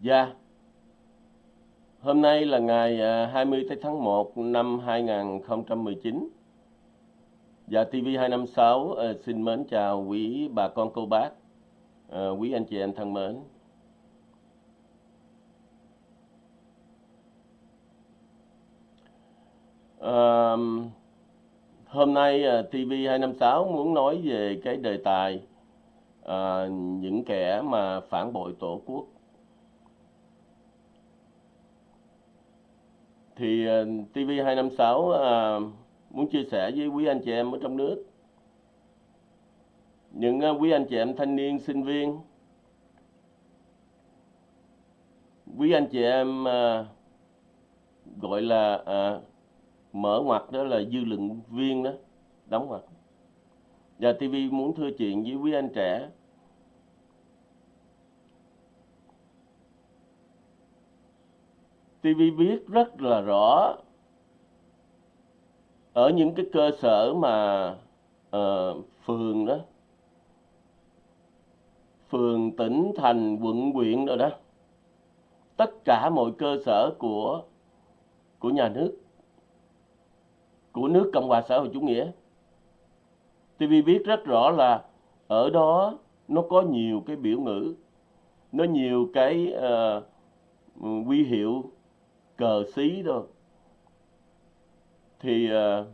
Dạ, hôm nay là ngày à, 20 tháng 1 năm 2019. Dạ, TV256 ờ, xin mến chào quý bà con cô bác, ờ, quý anh chị em thân mến. À, hôm nay ờ, TV256 muốn nói về cái đề tài à, những kẻ mà phản bội tổ quốc. Thì ờ, TV256 à, ờ, muốn chia sẻ với quý anh chị em ở trong nước, những à, quý anh chị em thanh niên, sinh viên, quý anh chị em à, gọi là à, mở ngoặt đó là dư luận viên đó, đóng ngoặt. Và TV muốn thưa chuyện với quý anh trẻ. TV biết rất là rõ ở những cái cơ sở mà uh, phường đó. Phường tỉnh thành quận huyện rồi đó. Tất cả mọi cơ sở của của nhà nước của nước cộng hòa xã hội chủ nghĩa. TV biết rất rõ là ở đó nó có nhiều cái biểu ngữ nó nhiều cái ờ, ừ, uh, quy hiệu cờ xí đâu thì uh,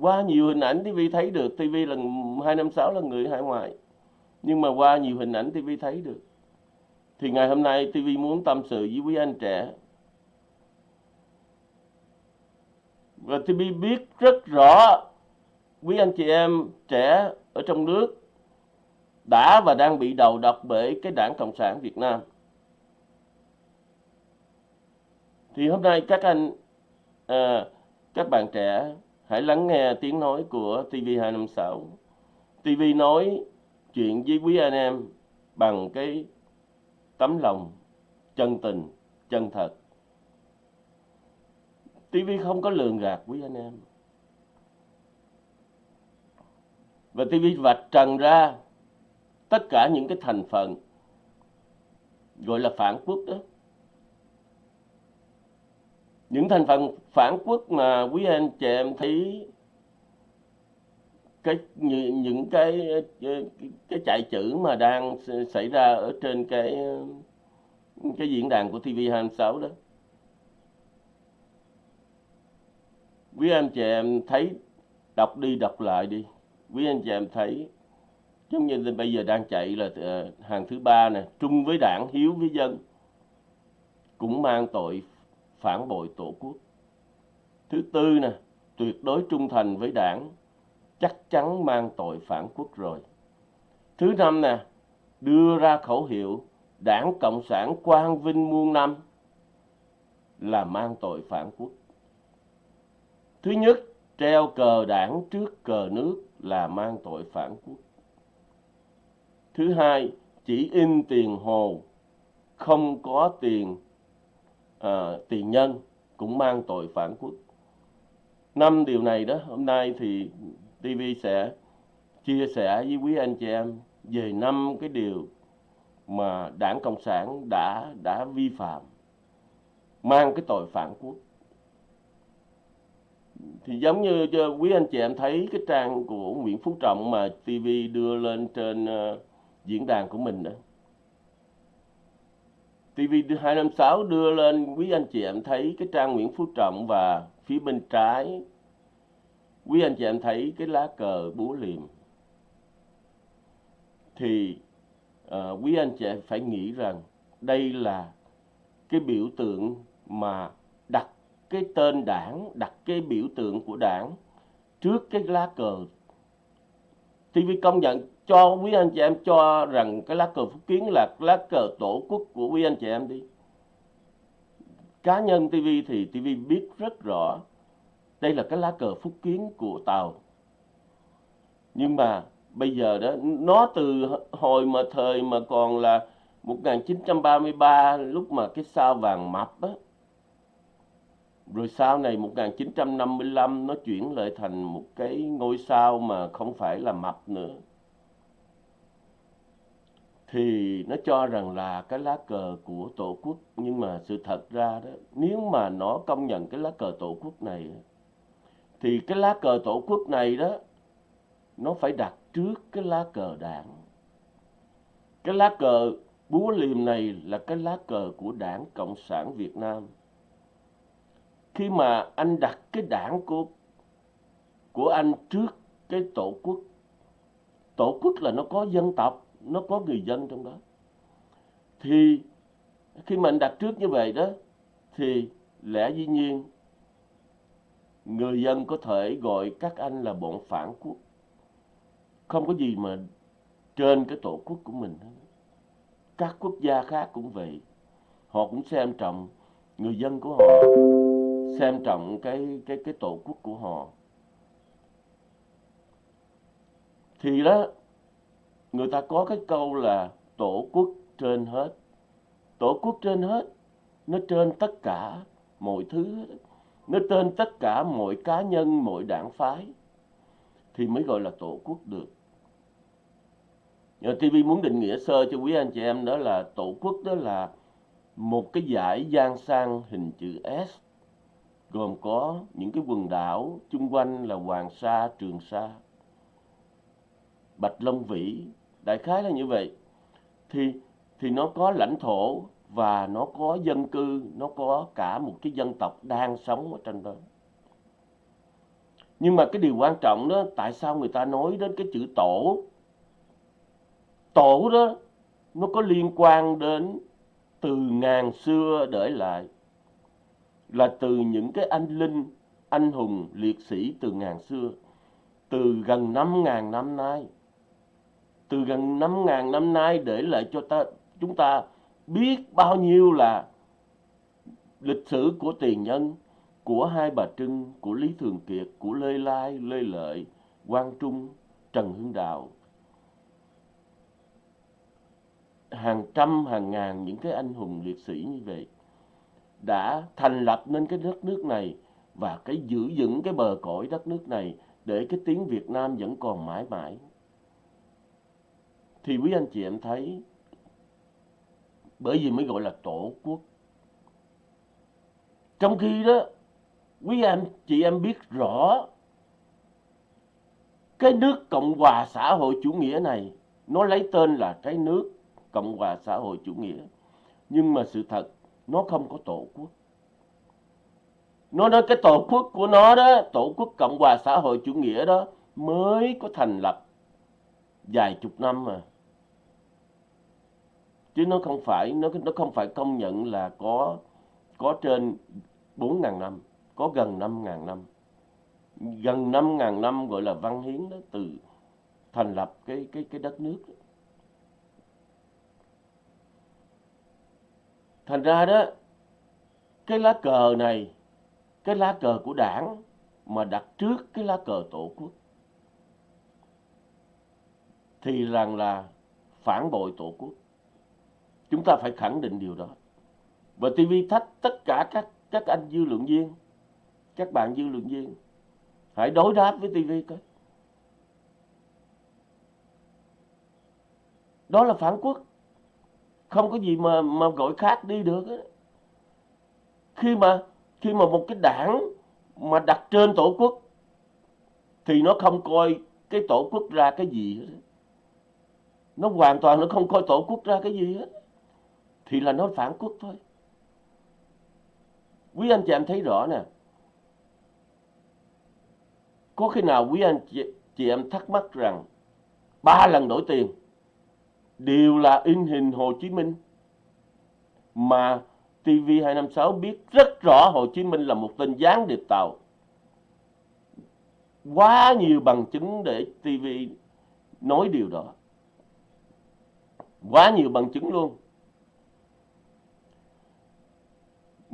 qua nhiều hình ảnh TV thấy được. TV là 256 là người hải ngoại. Nhưng mà qua nhiều hình ảnh TV thấy được. Thì ngày hôm nay TV muốn tâm sự với quý anh trẻ. Và TV biết rất rõ quý anh chị em trẻ ở trong nước đã và đang bị đầu độc bởi cái đảng Cộng sản Việt Nam. Thì hôm nay các anh, à, các bạn trẻ hãy lắng nghe tiếng nói của TV256. TV nói chuyện với quý anh em bằng cái tấm lòng chân tình, chân thật. TV không có lường gạt quý anh em. Và TV vạch trần ra tất cả những cái thành phần gọi là phản quốc đó. Những thành phần phản quốc mà quý anh chị em thấy cái những cái cái chạy chữ mà đang xảy ra ở trên cái cái diễn đàn của TV26 đó. Quý anh chị em thấy, đọc đi đọc lại đi. Quý anh chị em thấy, giống như bây giờ đang chạy là ờ, hàng thứ ba nè, trung với đảng, hiếu với dân, cũng mang tội phản bội tổ quốc. Thứ tư nè tuyệt đối trung thành với đảng chắc chắn mang tội phản quốc rồi. Thứ năm nè đưa ra khẩu hiệu đảng cộng sản quang vinh muôn năm là mang tội phản quốc. Thứ nhất treo cờ đảng trước cờ nước là mang tội phản quốc. Thứ hai, chỉ in tiền hồ, không có tiền Ờ, à, tiền nhân cũng mang tội phản quốc. Năm điều này đó, hôm nay thì TV sẽ chia sẻ với quý anh chị em về năm cái điều mà Đảng Cộng sản đã đã vi phạm mang cái tội phản quốc thì giống như quý anh chị em thấy cái trang của Nguyễn Phú Trọng mà TV đưa lên trên uh, diễn đàn của mình đó. TV256 đưa lên quý anh chị em thấy cái trang Nguyễn Phú Trọng và phía bên trái quý anh chị em thấy cái lá cờ búa liềm thì uh, quý anh chị em phải nghĩ rằng đây là cái biểu tượng mà đặt cái tên đảng, đặt cái biểu tượng của đảng trước cái lá cờ. TV công nhận cho quý anh chị em cho rằng cái lá cờ phúc kiến là lá cờ tổ quốc của quý anh chị em đi. Cá nhân TV thì TV biết rất rõ đây là cái lá cờ phúc kiến của Tàu. Nhưng mà bây giờ đó, nó từ hồi mà thời mà còn là 1933 lúc mà cái sao vàng mập á, rồi sau này 1955 nó chuyển lại thành một cái ngôi sao mà không phải là mập nữa thì nó cho rằng là cái lá cờ của tổ quốc, nhưng mà sự thật ra đó, nếu mà nó công nhận cái lá cờ tổ quốc này, thì cái lá cờ tổ quốc này đó, nó phải đặt trước cái lá cờ đảng. Cái lá cờ búa liềm này là cái lá cờ của đảng cộng sản việt nam. Khi mà anh đặt cái đảng của của anh trước cái tổ quốc tổ quốc là nó có dân tộc nó có người dân trong đó. Thì khi mà anh đặt trước như vậy đó, thì lẽ dĩ nhiên người dân có thể gọi các anh là bọn phản quốc. Không có gì mà trên cái tổ quốc của mình các quốc gia khác cũng vậy. Họ cũng xem trọng người dân của họ, xem trọng cái cái cái tổ quốc của họ. Thì đó người ta có cái câu là tổ quốc trên hết. Tổ quốc trên hết nó trên tất cả mọi thứ nó trên tất cả mọi cá nhân mọi đảng phái. Thì mới gọi là tổ quốc được. TV muốn định nghĩa sơ cho quý anh chị em đó là tổ quốc đó là một cái dải giang sang hình chữ S gồm có những cái quần đảo chung quanh là Hoàng Sa, Trường Sa, Bạch Long Vĩ, đại khái là như vậy. Thì thì nó có lãnh thổ và nó có dân cư, nó có cả một cái dân tộc đang sống ở trên đó. Nhưng mà cái điều quan trọng đó, tại sao người ta nói đến cái chữ tổ? Tổ đó, nó có liên quan đến từ ngàn xưa để lại là từ những cái anh linh, anh hùng, liệt sĩ từ ngàn xưa, từ gần năm ngàn năm nay. Từ gần năm ngàn năm nay để lại cho ta chúng ta biết bao nhiêu là lịch sử của tiền nhân, của Hai Bà Trưng, của Lý Thường Kiệt, của Lê Lai, Lê Lợi, Quang Trung, Trần Hưng Đạo. Hàng trăm, hàng ngàn những cái anh hùng liệt sĩ như vậy đã thành lập nên cái đất nước này và cái giữ vững cái bờ cõi đất nước này để cái tiếng Việt Nam vẫn còn mãi mãi. Thì quý anh chị em thấy, bởi vì mới gọi là tổ quốc. Trong khi đó, quý anh chị em biết rõ cái nước Cộng hòa xã hội chủ nghĩa này, nó lấy tên là cái nước Cộng hòa xã hội chủ nghĩa. Nhưng mà sự thật, nó không có tổ quốc nó nói cái tổ quốc của nó đó, tổ quốc cộng hòa xã hội chủ nghĩa đó, mới có thành lập vài chục năm mà chứ nó không phải, nó nó không phải công nhận là có có trên bốn ngàn năm, có gần năm ngàn năm gần năm ngàn năm gọi là văn hiến đó, từ thành lập cái cái cái đất nước đó. thành ra đó, cái lá cờ này, cái lá cờ của đảng mà đặt trước cái lá cờ tổ quốc, thì rằng là phản bội tổ quốc chúng ta phải khẳng định điều đó. Và TV thách tất cả các các anh dư luận viên, các bạn dư luận viên, hãy đối đáp với TV coi. Đó là phản quốc. Không có gì mà mà gọi khác đi được ấy. khi mà khi mà một cái đảng mà đặt trên tổ quốc, thì nó không coi cái tổ quốc ra cái gì hết nó hoàn toàn nó không coi tổ quốc ra cái gì hết thì là nó phản quốc thôi quý anh chị em thấy rõ nè có khi nào quý anh chị, chị em thắc mắc rằng ba lần đổi tiền đều là in hình Hồ Chí Minh mà TV256 biết rất rõ Hồ Chí Minh là một tên gián điệp tàu. Quá nhiều bằng chứng để TV nói điều đó. Quá nhiều bằng chứng luôn.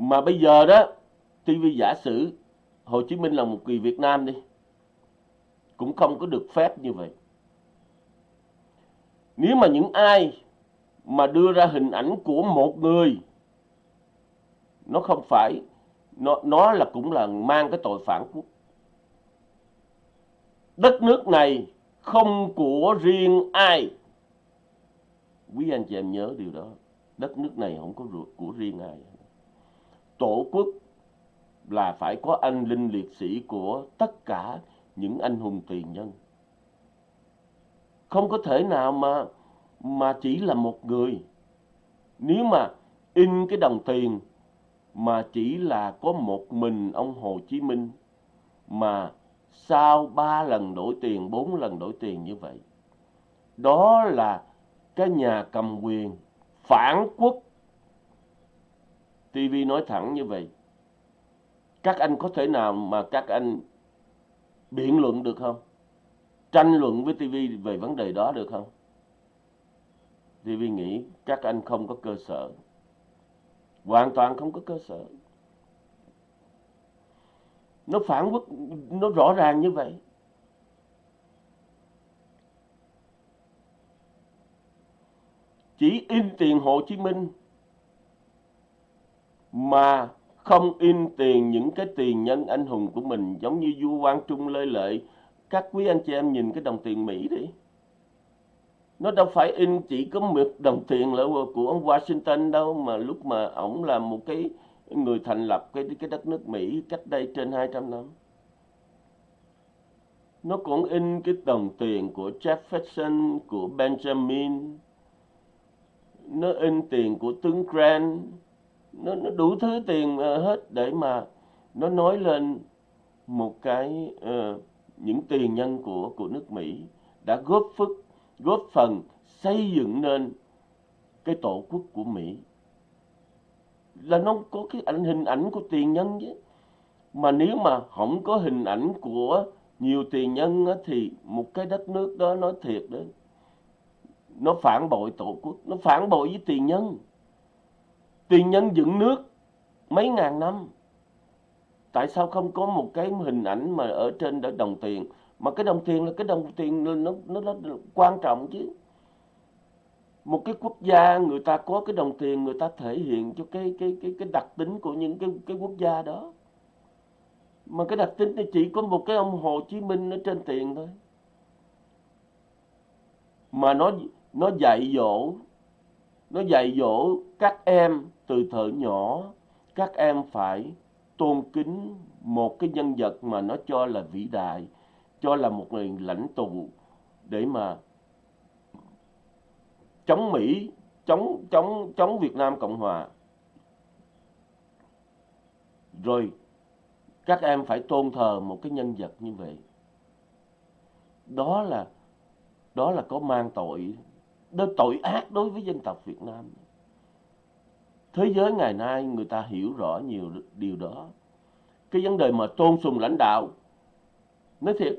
Mà bây giờ đó, TV giả sử Hồ Chí Minh là một người Việt Nam đi. Cũng không có được phép như vậy. Nếu mà những ai mà đưa ra hình ảnh của một người nó không phải nó nó là cũng là mang cái tội phản quốc đất nước này không của riêng ai quý anh chị em nhớ điều đó đất nước này không có của riêng ai tổ quốc là phải có anh linh liệt sĩ của tất cả những anh hùng tiền nhân không có thể nào mà mà chỉ là một người nếu mà in cái đồng tiền mà chỉ là có một mình ông Hồ Chí Minh mà sau ba lần đổi tiền, bốn lần đổi tiền như vậy. Đó là cái nhà cầm quyền phản quốc. TV nói thẳng như vậy. Các anh có thể nào mà các anh biện luận được không? Tranh luận với TV về vấn đề đó được không? TV nghĩ các anh không có cơ sở. Hoàn toàn không có cơ sở. Nó phản quốc, nó rõ ràng như vậy. Chỉ in tiền Hồ Chí Minh mà không in tiền những cái tiền nhân anh hùng của mình, giống như vua Quang Trung Lê Lợi. Các quý anh chị em nhìn cái đồng tiền Mỹ đi. Nó đâu phải in chỉ có một đồng tiền là của ông Washington đâu, mà lúc mà ổng là một cái người thành lập cái cái đất nước Mỹ cách đây trên 200 năm. Nó cũng in cái đồng tiền của Jefferson, của Benjamin. Nó in tiền của tướng Grant nó, nó đủ thứ tiền ờ, hết để mà nó nói lên một cái uh, những tiền nhân của của nước Mỹ đã góp phức góp phần xây dựng nên cái tổ quốc của Mỹ. Là nó có cái ảnh hình ảnh của tiền nhân chứ. Mà nếu mà không có hình ảnh của nhiều tiền nhân á, thì một cái đất nước đó nói thiệt đó nó phản bội tổ quốc nó phản bội với tiền nhân tiền nhân dựng nước mấy ngàn năm tại sao không có một cái hình ảnh mà ở trên đó đồng tiền? Mà cái đồng tiền là cái đồng tiền nó nó, nó quan trọng chứ. Một cái quốc gia người ta có cái đồng tiền người ta thể hiện cho cái cái cái cái đặc tính của những cái cái quốc gia đó. Mà cái đặc tính này chỉ có một cái ông Hồ Chí Minh ở trên tiền thôi. Mà nó nó dạy dỗ nó dạy dỗ các em từ thở nhỏ các em phải tôn kính một cái nhân vật mà nó cho là vĩ đại cho là một người lãnh tụ để mà chống Mỹ, chống chống chống Việt Nam Cộng hòa. Rồi các em phải tôn thờ một cái nhân vật như vậy. Đó là đó là có mang tội đó tội ác đối với dân tộc Việt Nam. Thế giới ngày nay người ta hiểu rõ nhiều điều đó. Cái vấn đề mà tôn sùng lãnh đạo nói thiệt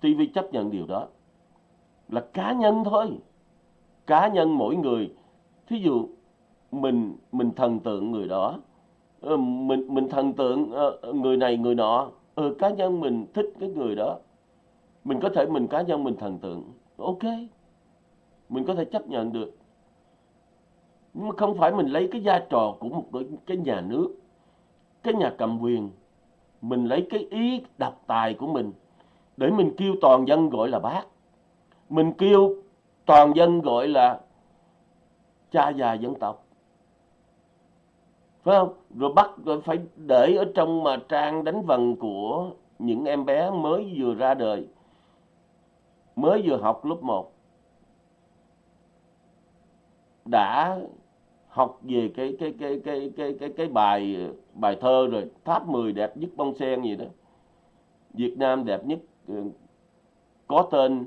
TV chấp nhận điều đó là cá nhân thôi. Cá nhân mỗi người. Thí dụ mình mình thần tượng người đó ờ, mình mình thần tượng ờ, người này người nọ ừ, cá nhân mình thích cái người đó. Mình có thể mình cá nhân mình thần tượng ok. Mình có thể chấp nhận được nhưng mà không phải mình lấy cái vai trò của một cái nhà nước, cái nhà cầm quyền. Mình lấy cái ý độc tài của mình để mình kêu toàn dân gọi là bác. Mình kêu toàn dân gọi là cha già dân tộc. Phải không? Rồi bắt, rồi phải để ở trong mà trang đánh vần của những em bé mới vừa ra đời, mới vừa học lớp 1 đã học về cái cái cái cái cái cái cái bài bài thơ rồi tháp 10 đẹp nhất bông sen gì đó. Việt Nam đẹp nhất ờ, có tên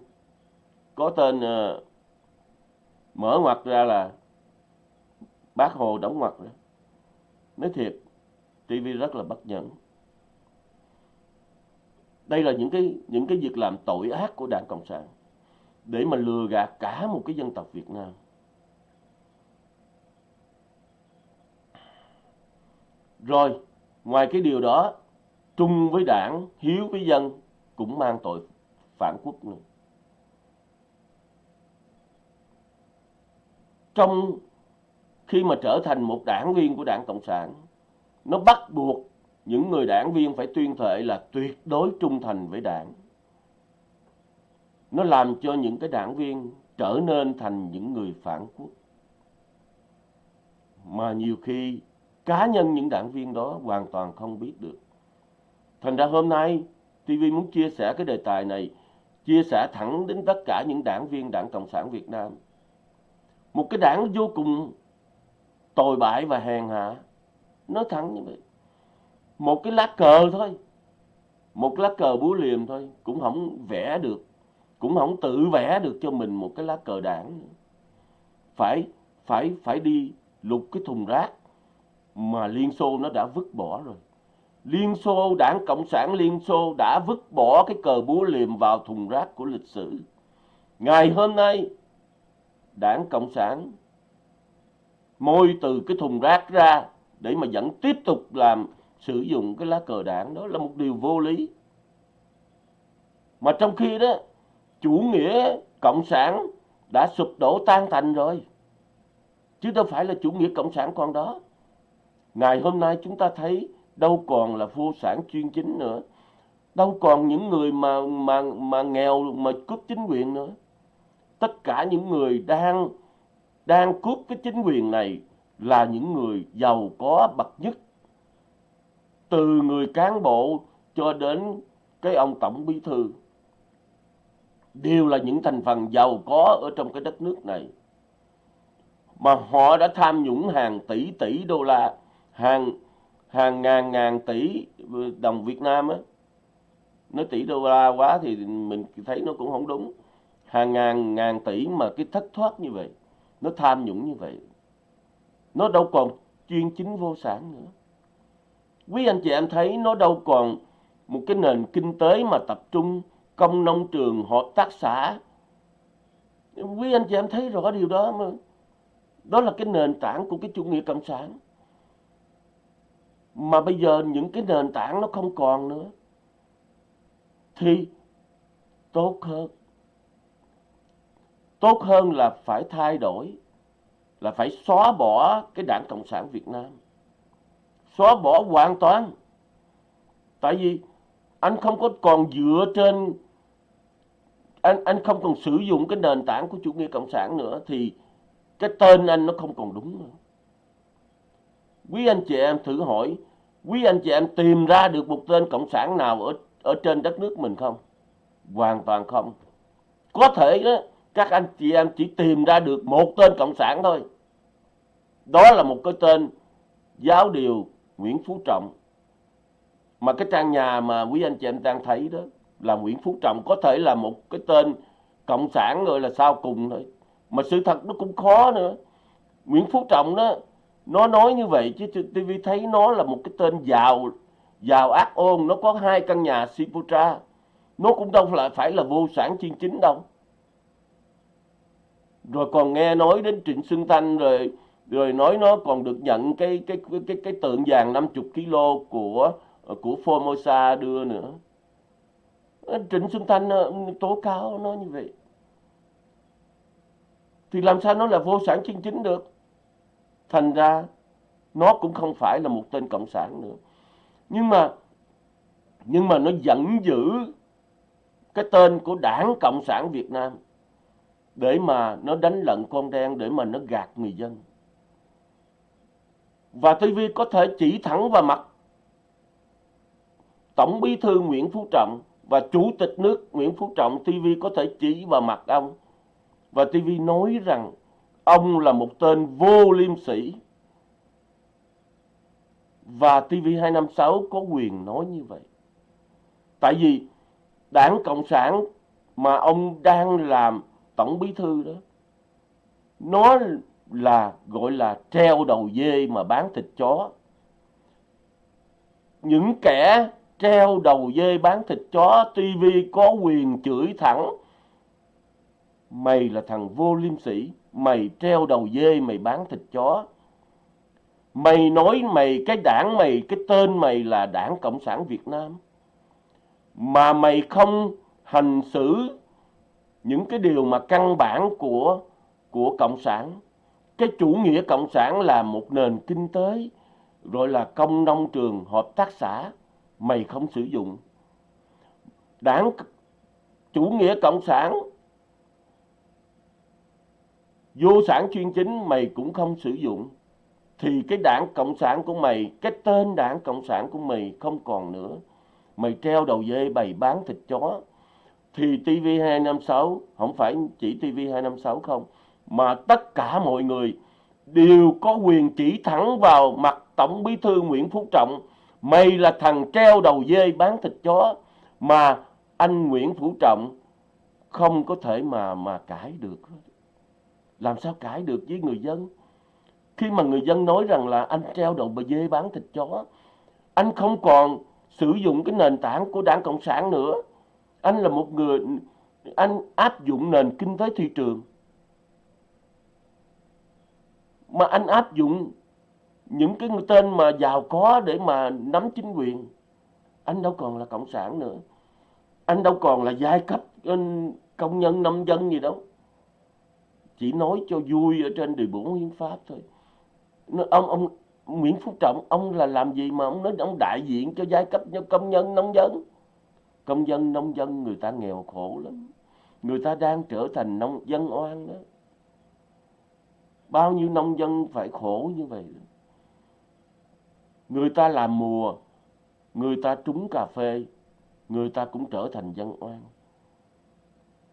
có tên uh, mở ngoặt ra là bác hồ đóng ngoặt đó. Nói thiệt TV rất là bất nhẫn. Đây là những cái những cái việc làm tội ác của đảng cộng sản để mà lừa gạt cả một cái dân tộc Việt Nam. Rồi ngoài cái điều đó trung với đảng hiếu với dân cũng mang tội phản quốc nữa. Trong khi mà trở thành một đảng viên của đảng Cộng sản, nó bắt buộc những người đảng viên phải tuyên thệ là tuyệt đối trung thành với đảng. Nó làm cho những cái đảng viên trở nên thành những người phản quốc. mà nhiều khi cá nhân những đảng viên đó hoàn toàn không biết được. Thành ra hôm nay TV muốn chia sẻ cái đề tài này, chia sẻ thẳng đến tất cả những đảng viên Đảng Cộng sản Việt Nam. Một cái đảng vô cùng tồi bại và hèn hạ, nói thẳng như vậy. Một cái lá cờ thôi, một lá cờ búa liềm thôi, cũng không vẽ được, cũng không tự vẽ được cho mình một cái lá cờ đảng. Phải, phải, phải đi lục cái thùng rác mà Liên Xô nó đã vứt bỏ rồi. Liên Xô, Đảng Cộng sản Liên Xô đã vứt bỏ cái cờ búa liềm vào thùng rác của lịch sử. Ngày hôm nay, Đảng Cộng sản môi từ cái thùng rác ra để mà vẫn tiếp tục làm sử dụng cái lá cờ đảng đó là một điều vô lý. Mà trong khi đó, chủ nghĩa Cộng sản đã sụp đổ tan thành rồi. Chứ đâu phải là chủ nghĩa Cộng sản còn đó. Ngày hôm nay chúng ta thấy đâu còn là vô sản chuyên chính nữa. Đâu còn những người mà mà mà nghèo mà cướp chính quyền nữa. Tất cả những người đang đang cướp cái chính quyền này là những người giàu có bậc nhất. Từ người cán bộ cho đến cái ông tổng bí thư đều là những thành phần giàu có ở trong cái đất nước này mà họ đã tham nhũng hàng tỷ tỷ đô la hàng hàng ngàn ngàn tỷ đồng Việt Nam á. Nói tỷ đô la quá thì mình thấy nó cũng không đúng. Hàng ngàn ngàn tỷ mà cái thất thoát như vậy, nó tham nhũng như vậy, nó đâu còn chuyên chính vô sản nữa. Quý anh chị em thấy nó đâu còn một cái nền kinh tế mà tập trung công nông trường, hợp tác xã. Quý anh chị em thấy rõ điều đó mà. Đó là cái nền tảng của cái chủ nghĩa cộng sản mà bây giờ những cái nền tảng nó không còn nữa, thì tốt hơn. Tốt hơn là phải thay đổi, là phải xóa bỏ cái đảng cộng sản việt nam. Xóa bỏ hoàn toàn. Tại vì anh không có còn dựa trên, anh anh không còn sử dụng cái nền tảng của chủ nghĩa cộng sản nữa, thì cái tên anh nó không còn đúng nữa. Quý anh chị em thử hỏi quý anh chị em tìm ra được một tên cộng sản nào ở ở trên đất nước mình không? Hoàn toàn không. Có thể đó, các anh chị em chỉ tìm ra được một tên cộng sản thôi. Đó là một cái tên giáo điều Nguyễn Phú Trọng. Mà cái trang nhà mà quý anh chị em đang thấy đó là Nguyễn Phú Trọng, có thể là một cái tên cộng sản rồi là sao cùng thôi. Mà sự thật nó cũng khó nữa. Nguyễn Phú Trọng đó nó nói như vậy chứ TV thấy nó là một cái tên giàu giàu ác ôn. Nó có hai căn nhà Siputra nó cũng đâu phải phải là vô sản chuyên chính đâu. Rồi còn nghe nói đến Trịnh Xuân Thanh rồi rồi nói nó còn được nhận cái cái cái cái, cái tượng vàng 50 kg của của Formosa đưa nữa. Trịnh Xuân Thanh ờ, tố cáo nó như vậy. Thì làm sao nó là vô sản chân chính được? Thành ra, nó cũng không phải là một tên cộng sản nữa. Nhưng mà nhưng mà nó vẫn giữ cái tên của đảng cộng sản việt nam để mà nó đánh lận con đen, để mà nó gạt người dân. Và TV có thể chỉ thẳng vào mặt Tổng bí thư Nguyễn Phú Trọng và Chủ tịch nước Nguyễn Phú Trọng. TV có thể chỉ vào mặt ông và TV nói rằng ông là một tên vô liêm sỉ. Và TV256 có quyền nói như vậy. Tại vì đảng Cộng sản mà ông đang làm tổng bí thư đó, nó là gọi là treo đầu dê mà bán thịt chó. Những kẻ treo đầu dê bán thịt chó, TV có quyền chửi thẳng Mày là thằng vô liêm sỉ, mày treo đầu dê, mày bán thịt chó. Mày nói mày, cái đảng mày, cái tên mày là đảng Cộng sản Việt Nam. Mà mày không hành xử những cái điều mà căn bản của, của Cộng sản. Cái chủ nghĩa Cộng sản là một nền kinh tế, gọi là công nông trường, hợp tác xã. Mày không sử dụng. Đảng chủ nghĩa Cộng sản vô sản chuyên chính mày cũng không sử dụng thì cái đảng Cộng sản của mày, cái tên đảng Cộng sản của mày không còn nữa. Mày treo đầu dê bày bán thịt chó. Thì TV256, không phải chỉ TV256 không, mà tất cả mọi người đều có quyền chỉ thẳng vào mặt Tổng Bí thư Nguyễn Phú Trọng. Mày là thằng treo đầu dê bán thịt chó mà anh Nguyễn Phú Trọng không có thể mà mà cãi được. Làm sao cãi được với người dân? Khi mà người dân nói rằng là anh treo đầu bà dê bán thịt chó, anh không còn sử dụng cái nền tảng của đảng Cộng sản nữa. Anh là một người, anh áp dụng nền kinh tế thị trường. Mà anh áp dụng những cái tên mà giàu có để mà nắm chính quyền. Anh đâu còn là Cộng sản nữa. Anh đâu còn là giai cấp công nhân nông dân gì đâu. Chỉ nói cho vui ở trên điều bốn hiến pháp thôi. Ông ông Nguyễn Phú Trọng, ông là làm gì mà ông nói ông đại diện cho giai cấp cho công nhân, nông dân? Công dân, nông dân, người ta nghèo khổ lắm. Người ta đang trở thành nông, dân oan đó. Bao nhiêu nông dân phải khổ như vậy người ta làm mùa, người ta trúng cà phê, người ta cũng trở thành dân oan.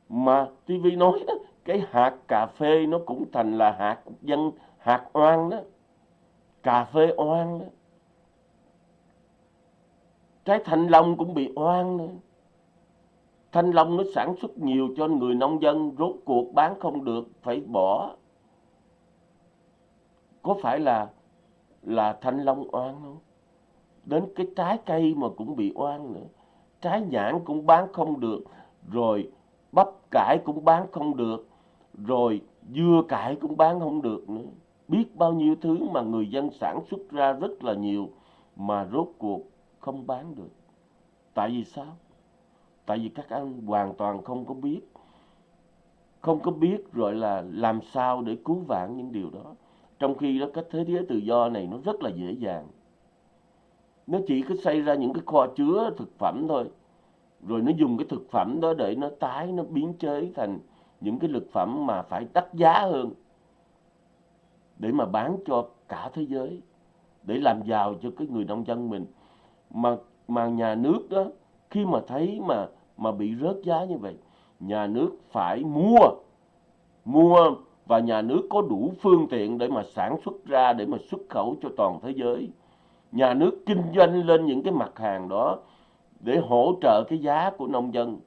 Mà TV nói đó cái hạt cà phê nó cũng thành là hạt dân hạt oan đó cà phê oan đó. Trái thanh long cũng bị oan nữa. Thanh long nó sản xuất nhiều cho người nông dân, rốt cuộc bán không được, phải bỏ. Có phải là là thanh long oan không? Đến cái trái cây mà cũng bị oan nữa. Trái nhãn cũng bán không được, rồi bắp cải cũng bán không được, rồi dưa cải cũng bán không được nữa biết bao nhiêu thứ mà người dân sản xuất ra rất là nhiều mà rốt cuộc không bán được. Tại vì sao? Tại vì các anh hoàn toàn không có biết. Không có biết rồi là làm sao để cứu vãn những điều đó. Trong khi đó cái thế giới tự do này nó rất là dễ dàng. Nó chỉ có xây ra những cái kho chứa thực phẩm thôi. Rồi nó dùng cái thực phẩm đó để nó tái, nó biến chế thành những cái lực phẩm mà phải đắt giá hơn để mà bán cho cả thế giới, để làm giàu cho cái người nông dân mình. Mà mà nhà nước đó, khi mà thấy mà mà bị rớt giá như vậy, nhà nước phải mua mua và nhà nước có đủ phương tiện để mà sản xuất ra, để mà xuất khẩu cho toàn thế giới. Nhà nước kinh doanh lên những cái mặt hàng đó để hỗ trợ cái giá của nông dân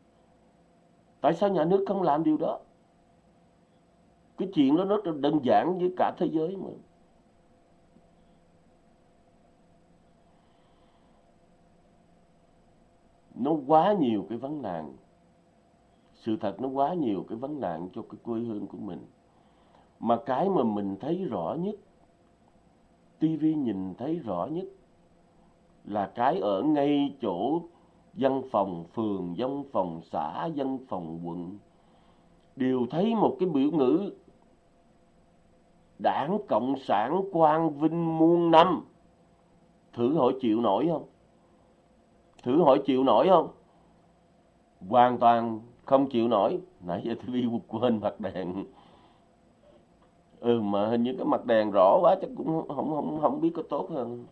tại sao nhà nước không làm điều đó? Cái chuyện đó rất đơn giản với cả thế giới mà. Nó quá nhiều cái vấn nạn. Sự thật nó quá nhiều cái vấn nạn cho cái quê hương của mình. Mà cái mà mình thấy rõ nhất TV nhìn thấy rõ nhất, là cái ở ngay chỗ văn phòng phường, văn phòng xã, văn phòng quận đều thấy một cái biểu ngữ đảng Cộng sản quang vinh muôn năm. Thử hỏi chịu nổi không? Thử hỏi chịu nổi không? Hoàn toàn không chịu nổi. Nãy giờ tôi đi quên mặt đèn. Ừ mà hình như cái mặt đèn rõ quá chắc cũng không không không biết có tốt hơn.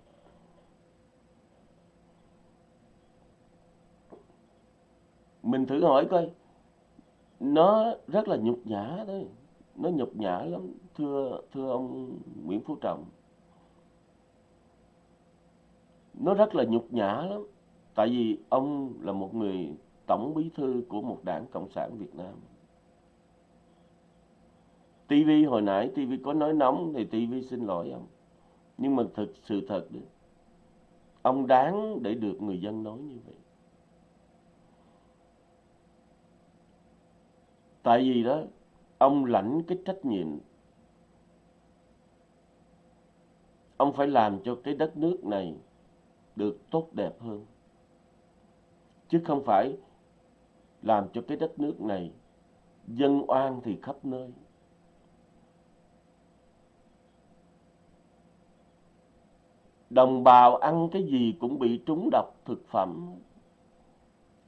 Mình thử hỏi coi. Nó rất là nhục nhã đấy nó nhục nhã lắm, thưa thưa ông Nguyễn Phú Trọng. Nó rất là nhục nhã lắm. Tại vì ông là một người tổng bí thư của một đảng cộng sản Việt Nam. TV hồi nãy TV có nói nóng thì TV xin lỗi ông. Nhưng mà thực sự thật đấy ông đáng để được người dân nói như vậy. Tại vì đó, ông lãnh cái trách nhiệm. Ông phải làm cho cái đất nước này được tốt đẹp hơn. Chứ không phải làm cho cái đất nước này dân oan thì khắp nơi. Đồng bào ăn cái gì cũng bị trúng độc thực phẩm.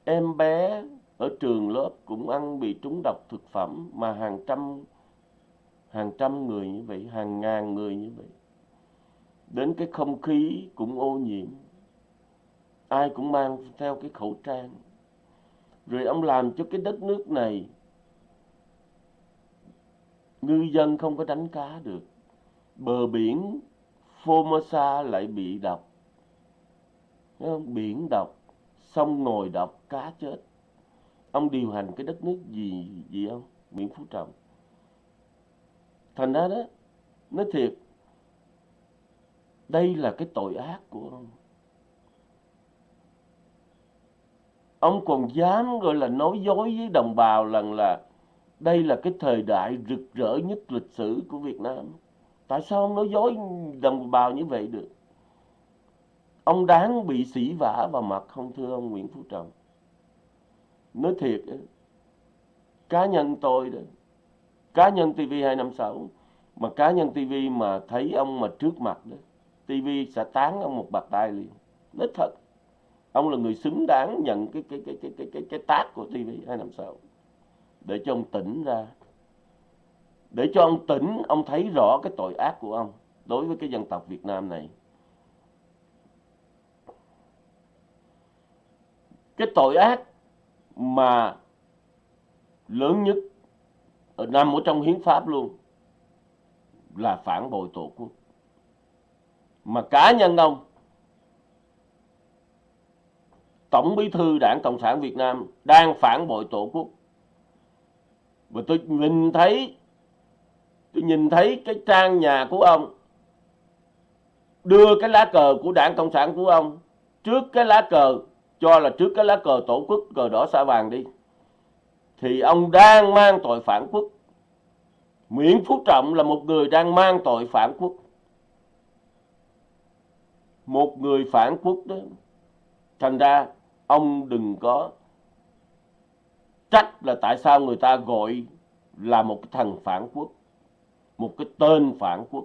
Em bé ở trường lớp cũng ăn bị trúng độc thực phẩm mà hàng trăm hàng trăm người như vậy, hàng ngàn người như vậy. Đến cái không khí cũng ô nhiễm. Ai cũng mang theo cái khẩu trang. Rồi ông làm cho cái đất nước này, ngư dân không có đánh cá được. Bờ biển Formosa lại bị độc. Không? biển độc, sông ngồi độc, cá chết ông điều hành cái đất nước gì gì ông? Nguyễn Phú Trọng. Thành ra đó, nói thiệt, đây là cái tội ác của ông. Ông còn dám gọi là nói dối với đồng bào rằng là đây là cái thời đại rực rỡ nhất lịch sử của Việt Nam. Tại sao ông nói dối đồng bào như vậy được? Ông đáng bị sỉ vả vào mặt không, thưa ông Nguyễn Phú Trọng nói thiệt cá nhân tôi đó cá nhân TV256 mà cá nhân TV mà thấy ông mà trước mặt đó TV sẽ tán ông một bạc tay liền. Nói thật ông là người xứng đáng nhận cái cái cái cái cái cái, cái tác của TV256 để cho ông tỉnh ra. Để cho ông tỉnh ông thấy rõ cái tội ác của ông đối với cái dân tộc Việt Nam này. Cái tội ác mà lớn nhất ở nằm ở trong hiến pháp luôn là phản bội tổ quốc. Mà cá nhân ông, tổng bí thư đảng cộng sản việt nam đang phản bội tổ quốc. Và tôi nhìn thấy, tôi nhìn thấy cái trang nhà của ông, đưa cái lá cờ của đảng cộng sản của ông trước cái lá cờ cho là trước cái lá cờ tổ quốc, cờ đỏ sao vàng đi, thì ông đang mang tội phản quốc. Nguyễn Phú Trọng là một người đang mang tội phản quốc. Một người phản quốc đó, thành ra ông đừng có trách là tại sao người ta gọi là một cái thằng phản quốc, một cái tên phản quốc.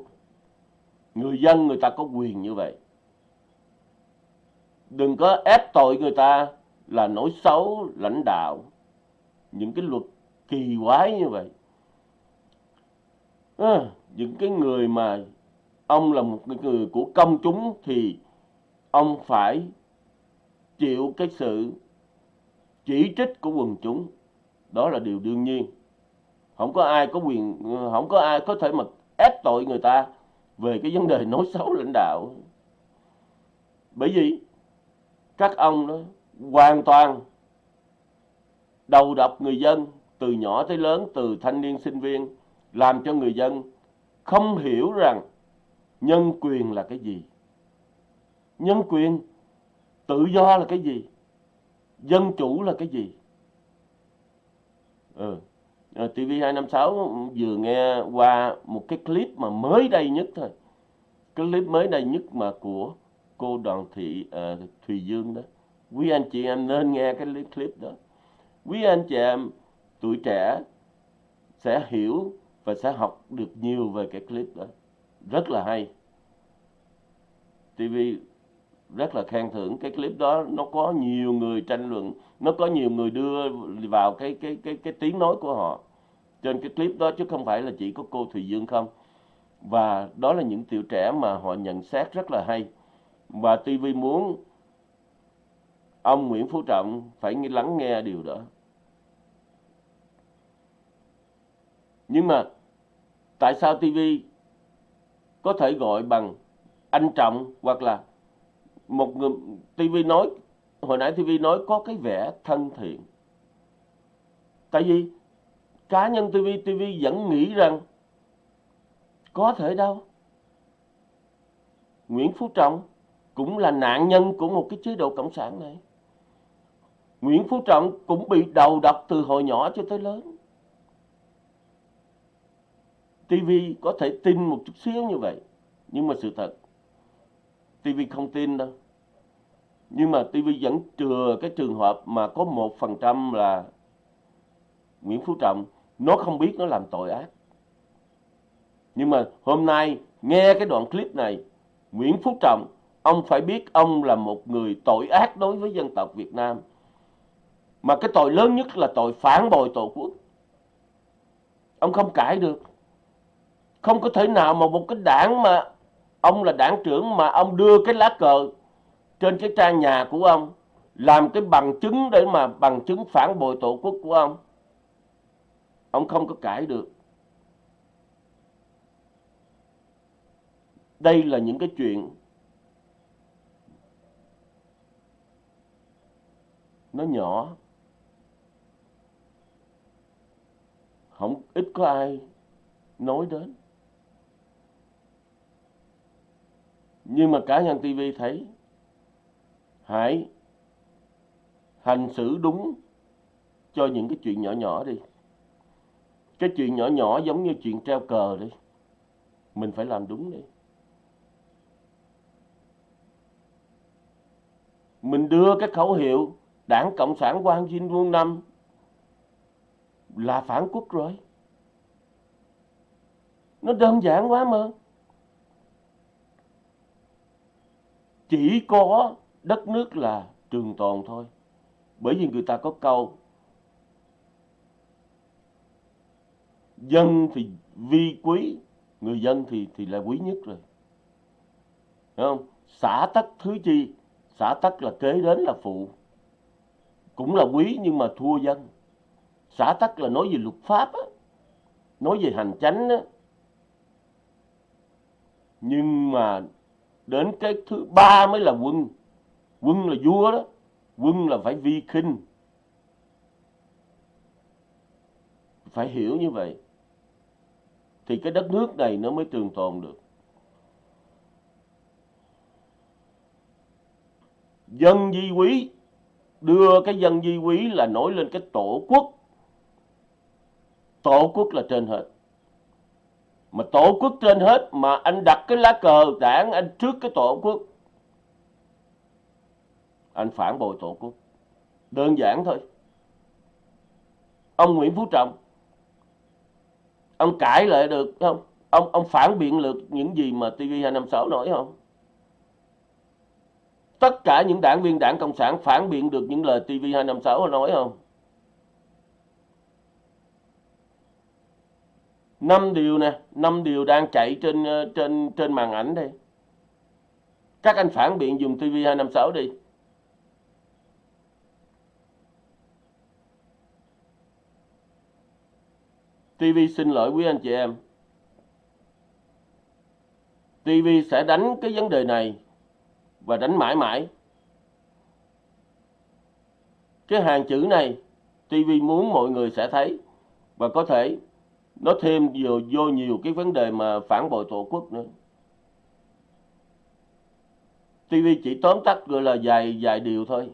Người dân người ta có quyền như vậy đừng có ép tội người ta là nỗi xấu lãnh đạo. Những cái luật kỳ quái như vậy. À, những cái người mà ông là một người của công chúng thì ông phải chịu cái sự chỉ trích của quần chúng. Đó là điều đương nhiên. Không có ai có quyền không có ai có thể mà ép tội người ta về cái vấn đề nói xấu lãnh đạo. Bởi vì các ông đó hoàn toàn đầu độc người dân, từ nhỏ tới lớn, từ thanh niên, sinh viên, làm cho người dân không hiểu rằng nhân quyền là cái gì. Nhân quyền tự do là cái gì? Dân chủ là cái gì? Ừ. Ờ, TV256 vừa nghe qua một cái clip mà mới đây nhất thôi. Cái clip mới đây nhất mà của cô đoàn thị uh, Thùy Dương đó. Quý anh chị em nên nghe cái clip đó. Quý anh chị em tuổi trẻ sẽ hiểu và sẽ học được nhiều về cái clip đó. Rất là hay. TV rất là khen thưởng cái clip đó. Nó có nhiều người tranh luận nó có nhiều người đưa vào cái cái cái cái tiếng nói của họ trên cái clip đó chứ không phải là chỉ có cô Thùy Dương không. Và đó là những tiểu trẻ mà họ nhận xét rất là hay và TV muốn ông Nguyễn Phú Trọng phải lắng nghe điều đó. Nhưng mà tại sao TV có thể gọi bằng anh Trọng hoặc là một người TV nói, hồi nãy TV nói có cái vẻ thân thiện? Tại vì cá nhân TV TV vẫn nghĩ rằng có thể đâu. Nguyễn Phú Trọng cũng là nạn nhân của một cái chế độ cộng sản này. Nguyễn Phú Trọng cũng bị đầu độc từ hồi nhỏ cho tới lớn. TV có thể tin một chút xíu như vậy, nhưng mà sự thật TV không tin đâu. Nhưng mà TV vẫn chừa cái trường hợp mà có một phần trăm là Nguyễn Phú Trọng, nó không biết nó làm tội ác. Nhưng mà hôm nay nghe cái đoạn clip này, Nguyễn Phú Trọng ông phải biết ông là một người tội ác đối với dân tộc Việt Nam. Mà cái tội lớn nhất là tội phản bội tổ quốc. Ông không cãi được. Không có thể nào mà một cái đảng mà ông là đảng trưởng mà ông đưa cái lá cờ trên cái trang nhà của ông làm cái bằng chứng để mà bằng chứng phản bội tổ quốc của ông ông không có cãi được. Đây là những cái chuyện nó nhỏ. Không ít có ai nói đến. Nhưng mà cá nhân TV thấy, hãy hành xử đúng cho những cái chuyện nhỏ nhỏ đi. Cái chuyện nhỏ nhỏ giống như chuyện treo cờ đi. Mình phải làm đúng đi. Mình đưa cái khẩu hiệu đảng cộng sản quang vinh Vương năm là phản quốc rồi. Nó đơn giản quá mà. Chỉ có đất nước là trường tồn thôi. Bởi vì người ta có câu, dân thì vi quý, người dân thì thì là quý nhất rồi. Đúng không? Xã tắc thứ chi? Xã tắc là kế đến là phụ cũng là quý nhưng mà thua dân. Xã tắc là nói về luật pháp á, nói về hành chánh á. Nhưng mà đến cái thứ ba mới là quân. Quân là vua đó, quân là phải vi khinh. Phải hiểu như vậy thì cái đất nước này nó mới trường tồn được. Dân di quý đưa cái dân di quý là nổi lên cái tổ quốc. Tổ quốc là trên hết. Mà tổ quốc trên hết mà anh đặt cái lá cờ đảng anh trước cái tổ quốc, anh phản bội tổ quốc. Đơn giản thôi. Ông Nguyễn Phú Trọng, ông cãi lại được không? Ông ông phản biện được những gì mà TV256 nói không? Tất cả những đảng viên đảng cộng sản phản biện được những lời TV256 nói không? Năm điều nè, năm điều đang chạy trên ờ, trên trên màn ảnh đây. Các anh phản biện dùng TV256 đi. TV xin lỗi quý anh chị em. TV sẽ đánh cái vấn đề này và đánh mãi mãi. Cái hàng chữ này TV muốn mọi người sẽ thấy và có thể nó thêm vô, vô nhiều cái vấn đề mà phản bội tổ quốc nữa. TV chỉ tóm tắt gọi là vài vài điều thôi.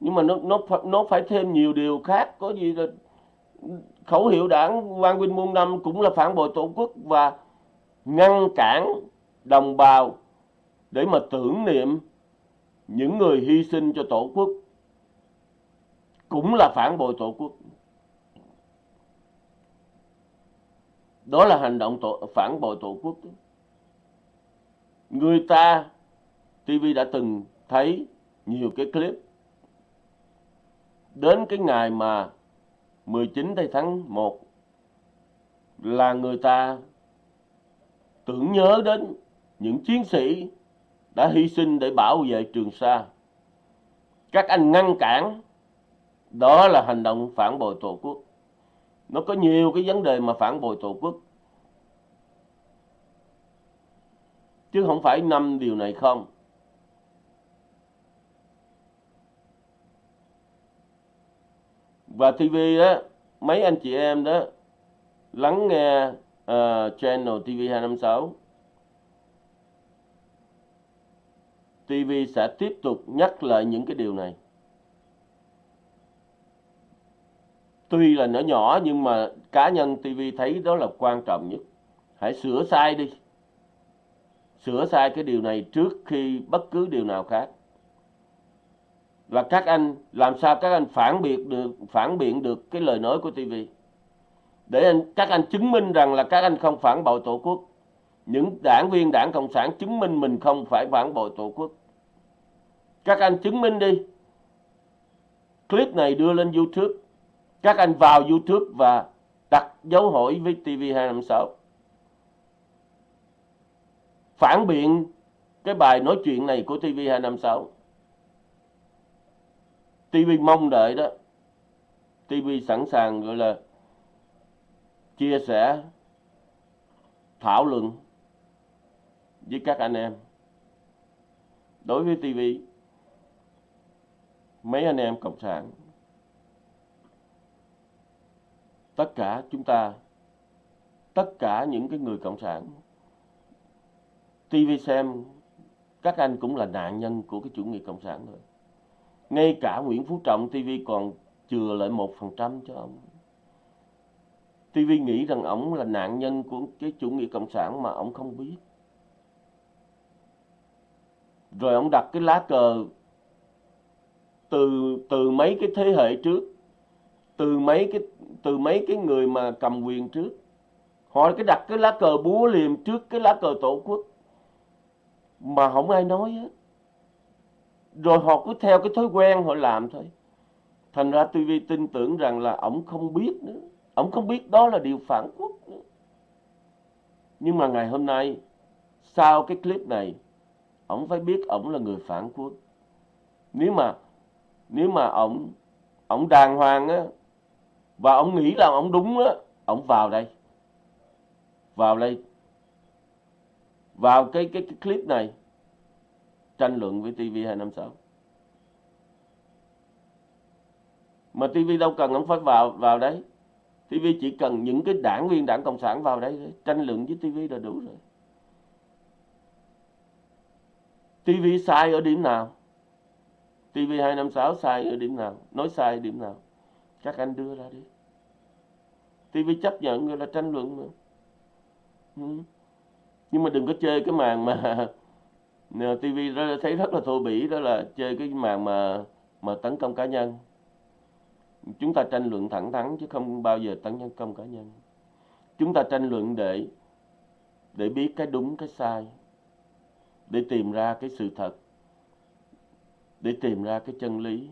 Nhưng mà nó nó nó phải thêm nhiều điều khác. Có gì là khẩu hiệu đảng Quang Vinh muôn năm cũng là phản bội tổ quốc và ngăn cản đồng bào để mà tưởng niệm những người hy sinh cho tổ quốc cũng là phản bội tổ quốc. Đó là hành động tổ, phản bội tổ quốc. Người ta TV đã từng thấy nhiều cái clip. Đến cái ngày mà 19 tháng 1 là người ta tưởng nhớ đến những chiến sĩ đã hy sinh để bảo vệ Trường Sa. Các anh ngăn cản, đó là hành động phản bội Tổ quốc. Nó có nhiều cái vấn đề mà phản bội Tổ quốc. Chứ không phải năm điều này không. Và TV đó, mấy anh chị em đó lắng nghe uh, channel TV256 TV sẽ tiếp tục nhắc lại những cái điều này. Tuy là nhỏ nhỏ nhưng mà cá nhân TV thấy đó là quan trọng nhất. Hãy sửa sai đi. Sửa sai cái điều này trước khi bất cứ điều nào khác. Và các anh làm sao các anh phản biện được phản biện được cái lời nói của TV. Để anh, các anh chứng minh rằng là các anh không phản bội Tổ quốc những đảng viên đảng Cộng sản chứng minh mình không phải phản bội Tổ quốc. Các anh chứng minh đi. Clip này đưa lên YouTube. Các anh vào YouTube và đặt dấu hỏi với TV256. phản biện cái bài nói chuyện này của TV256. TV mong đợi đó. TV sẵn sàng gọi là chia sẻ, thảo luận với các anh em. Đối với TV, mấy anh em Cộng sản, tất cả chúng ta, tất cả những cái người Cộng sản, TV xem các anh cũng là nạn nhân của cái chủ nghĩa cộng sản rồi ngay cả Nguyễn Phú Trọng TV còn chừa lại một phần trăm cho ông. TV nghĩ rằng ông là nạn nhân của cái chủ nghĩa cộng sản mà ông không biết. Rồi ông đặt cái lá cờ từ từ mấy cái thế hệ trước, từ mấy cái, từ mấy cái người mà cầm quyền trước. Họ cái đặt cái lá cờ búa liềm trước cái lá cờ tổ quốc. Mà không ai nói hết rồi họ cứ theo cái thói quen họ làm thôi. Thành ra TV tin tưởng rằng là ổng không biết nữa. Ổng không biết đó là điều phản quốc nữa. Nhưng mà ngày hôm nay, sau cái clip này, ổng phải biết ổng là người phản quốc. Nếu mà nếu mà ổng ổng đàng hoàng á và ổng nghĩ là ổng đúng á ổng vào đây vào đây vào cái cái, cái clip này tranh luận với TV256. Mà TV đâu cần ông phải vào vào đấy. TV chỉ cần những cái đảng viên đảng Cộng sản vào đấy tranh luận với TV là đủ rồi. TV sai ở điểm nào? TV256 sai ở điểm nào? Nói sai ở điểm nào? Các anh đưa ra đi. TV chấp nhận người là tranh luận mà. Ừ nhưng mà đừng có chơi cái màn mà TV thấy rất là thô bỉ, đó là chơi cái màn mà mà tấn công cá nhân chúng ta tranh luận thẳng thắn chứ không bao giờ tấn công cá nhân chúng ta tranh luận để để biết cái đúng, cái sai để tìm ra cái sự thật để tìm ra cái chân lý.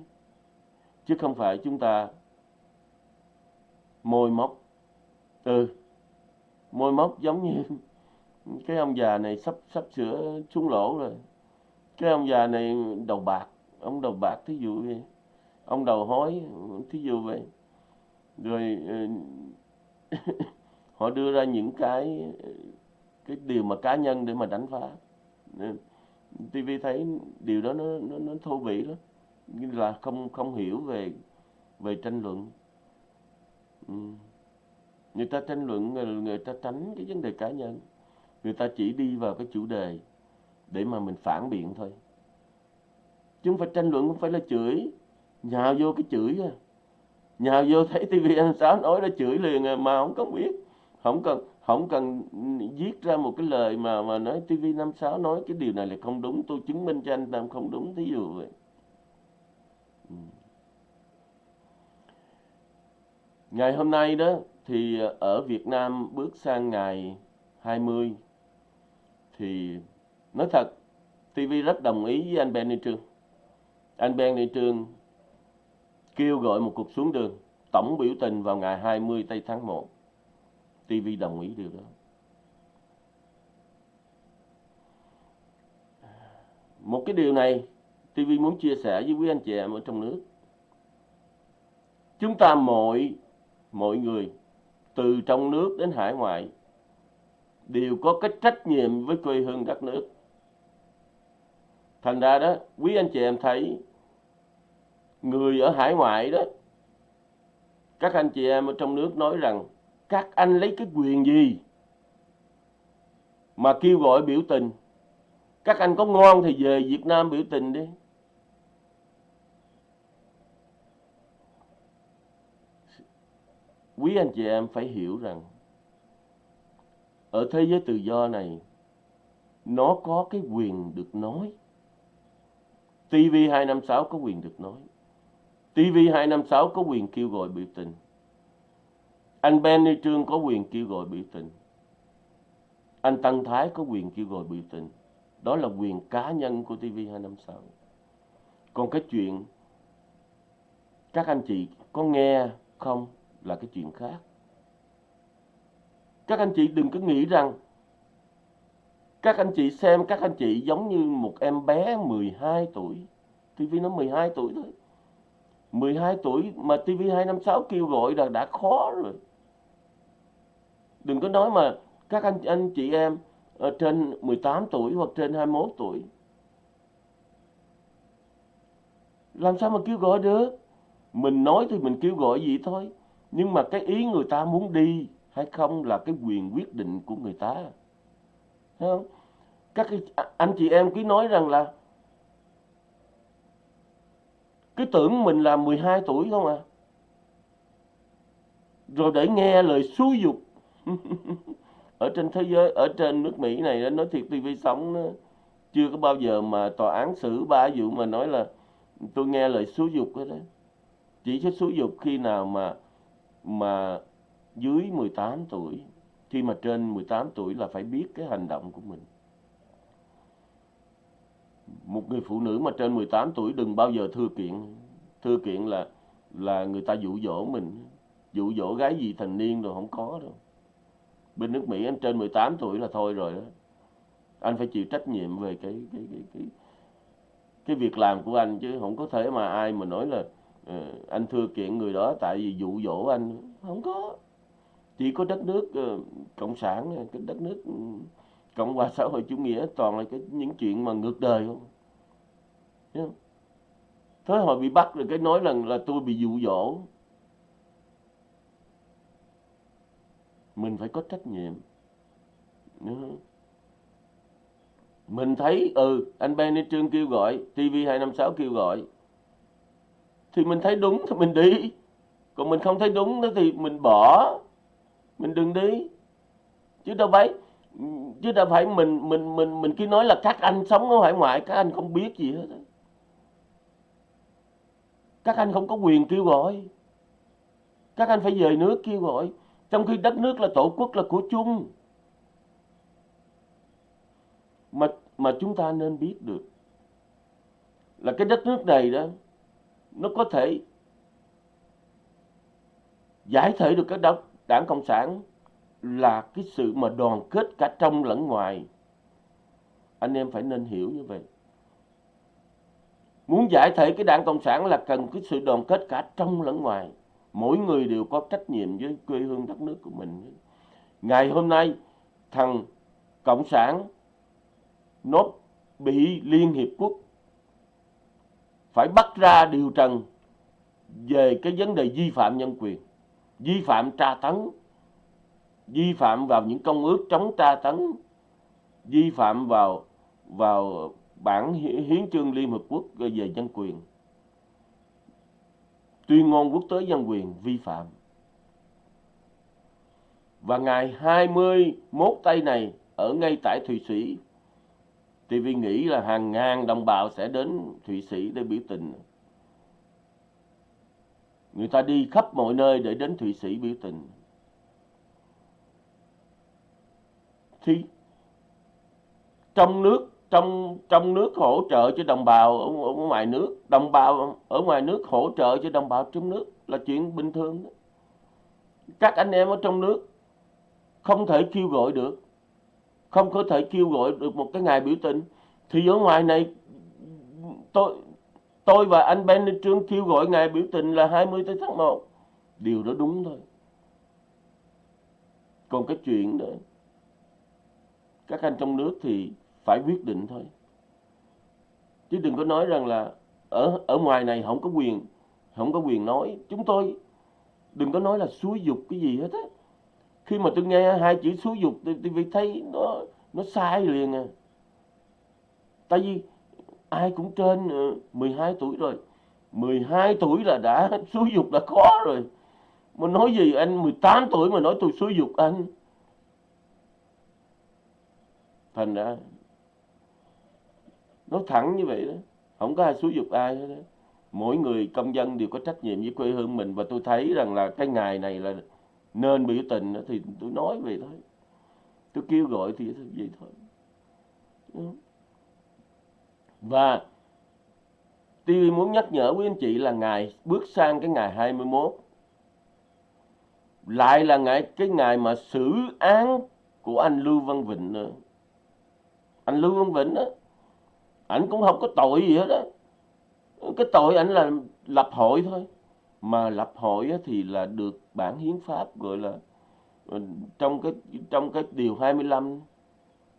Chứ không phải chúng ta môi móc. Ừ môi móc giống như cái ông già này sắp sắp sửa xuống lỗ rồi. Cái ông già này đầu bạc, ông đầu bạc thí dụ vậy. Ông đầu hói thí dụ vậy. Rồi ừ, họ đưa ra những cái cái điều mà cá nhân để mà đánh phá. Ừ. TV thấy điều đó nó nó, nó thô bỉ lắm. Như là không không hiểu về về tranh luận. Ừ. người ta tranh luận người, người ta tránh cái vấn đề cá nhân. Người ta chỉ đi vào cái chủ đề để mà mình phản biện thôi. Chứ không phải tranh luận không phải là chửi. Nhào vô cái chửi à. Nhào vô thấy tivi anh sáu nói là chửi liền à, mà không có biết. Không cần không cần viết ra một cái lời mà mà nói tivi năm sáu nói cái điều này là không đúng, tôi chứng minh cho anh làm không đúng, thí dụ vậy. Ừ. Ngày hôm nay đó, thì ở Việt Nam bước sang ngày 20 thì nói thật TV rất đồng ý với anh Ben Ni Trương anh Ben Ni Trương kêu gọi một cuộc xuống đường, tổng biểu tình vào ngày 20 tây tháng 1 TV đồng ý điều đó một cái điều này TV muốn chia sẻ với quý anh chị em ở trong nước chúng ta mọi mọi người từ trong nước đến hải ngoại đều có cái trách nhiệm với quê hương đất nước. Thành ra đó, quý anh chị em thấy người ở hải ngoại đó, các anh chị em ở trong nước nói rằng các anh lấy cái quyền gì mà kêu gọi biểu tình. Các anh có ngon thì về Việt Nam biểu tình đi. Quý anh chị em phải hiểu rằng, ở thế giới tự do này, nó có cái quyền được nói. TV256 có quyền được nói. TV256 có quyền kêu gọi biểu tình. Anh Benny Trương có quyền kêu gọi biểu tình. Anh Tăng Thái có quyền kêu gọi biểu tình. Đó là quyền cá nhân của TV256. Còn cái chuyện, các anh chị có nghe không là cái chuyện khác. Các anh chị đừng có nghĩ rằng các anh chị xem các anh chị giống như một em bé 12 tuổi TV nó 12 tuổi thôi 12 tuổi mà TV 256 kêu gọi là đã khó rồi đừng có nói mà các anh anh chị em ở trên 18 tuổi hoặc trên 21 tuổi. Làm sao mà kêu gọi được? Mình nói thì mình kêu gọi gì thôi. Nhưng mà cái ý người ta muốn đi hay không là cái quyền quyết định của người ta. Thấy không? Các cái, à, anh chị em cứ nói rằng là cứ tưởng mình là 12 tuổi không à? Rồi để nghe lời xúi dục ở trên thế giới, ở trên nước Mỹ này nói thiệt TV sống nó chưa có bao giờ mà tòa án xử ba vụ mà nói là tôi nghe lời xúi dục hết đấy chỉ có xúi dục khi nào mà mà dưới 18 tuổi, khi mà trên 18 tuổi là phải biết cái hành động của mình. Một người phụ nữ mà trên 18 tuổi đừng bao giờ thưa kiện. Thưa kiện là là người ta dụ dỗ mình. Dụ dỗ gái gì thành niên rồi không có đâu bên nước Mỹ anh trên 18 tuổi là thôi rồi đó. Anh phải chịu trách nhiệm về cái cái cái cái cái việc làm của anh chứ không có thể mà ai mà nói là uh, anh thưa kiện người đó tại vì dụ dỗ anh. Không có. Chỉ có đất nước uh, cộng sản cái đất nước ừ, cộng hòa xã hội chủ nghĩa toàn là cái những chuyện mà ngược đời không? Không? Thế họ bị bắt rồi cái nói rằng là tôi bị dụ dỗ. Mình phải có trách nhiệm. Mình thấy ừ anh Benny Trương kêu gọi TV 256 kêu gọi. Thì mình thấy đúng, thì mình đi. Còn mình không thấy đúng đó thì mình bỏ. Mình đừng đi. Chứ đâu phải, chứ đâu phải mình mình mình mình cứ nói là các anh sống ở hải ngoại, các anh không biết gì hết các anh không có quyền kêu gọi. Các anh phải về nước kêu gọi trong khi đất nước là tổ quốc là của chung. Mà mà chúng ta nên biết được là cái đất nước này đó nó có thể giải thể được cái đảng, đảng cộng sản là cái sự mà đoàn kết cả trong lẫn ngoài. Anh em phải nên hiểu như vậy. Muốn giải thể cái đảng cộng sản là cần cái sự đoàn kết cả trong lẫn ngoài mỗi người đều có trách nhiệm với quê hương đất nước của mình. Ngày hôm nay, thằng cộng sản nó bị liên hiệp quốc phải bắt ra điều trần về cái vấn đề vi phạm nhân quyền, vi phạm tra tấn, vi phạm vào những công ước chống tra tấn, vi phạm vào vào bản hiến chương Liên Hợp Quốc về nhân quyền tuyên ngôn quốc tế nhân quyền vi phạm. Và ngày 21 tây này, ở ngay tại Thụy Sĩ thì vì nghĩ là hàng ngàn đồng bào sẽ đến Thụy Sĩ để biểu tình. Người ta đi khắp mọi nơi để đến Thụy Sĩ biểu tình. Thì, trong nước trong trong nước hỗ trợ cho đồng bào ở, ở ngoài nước đồng bào ở ngoài nước hỗ trợ cho đồng bào trong nước là chuyện bình thường đó. các anh em ở trong nước không thể kêu gọi được không có thể kêu gọi được một cái ngày biểu tình. Thì ở ngoài này tôi tôi và anh Ben Trương kêu gọi ngày biểu tình là 20 tháng 1 điều đó đúng thôi. Còn cái chuyện đó các anh trong nước thì phải quyết định thôi. Chứ đừng có nói rằng là ở ở ngoài này không có quyền không có quyền nói. Chúng tôi đừng có nói là xúi dục cái gì hết á. Khi mà tôi nghe hai chữ xúi dục tôi, tôi thấy nó nó sai liền à. Tại vì ai cũng trên ờ, 12 tuổi rồi. 12 tuổi là đã xúi dục là khó rồi. Mà nói gì anh 18 tuổi mà nói tôi xúi dục anh? Thành ra nó thẳng như vậy đó không có ai xúi dục ai hết đó mỗi người công dân đều có trách nhiệm với quê hương mình và tôi thấy rằng là cái ngày này là nên biểu tình đó, thì tôi nói vậy thôi. Tôi kêu gọi thì vậy thôi. Và TV muốn nhắc nhở quý anh chị là ngày bước sang cái ngày 21 lại là ngày cái ngày mà xử án của anh Lưu Văn Vịnh nữa. Anh Lưu Văn Vịnh đó ảnh cũng không có tội gì hết á. Cái tội ảnh là lập hội thôi. Mà lập hội thì là được bản hiến pháp gọi là ờ, trong cái trong cái điều 25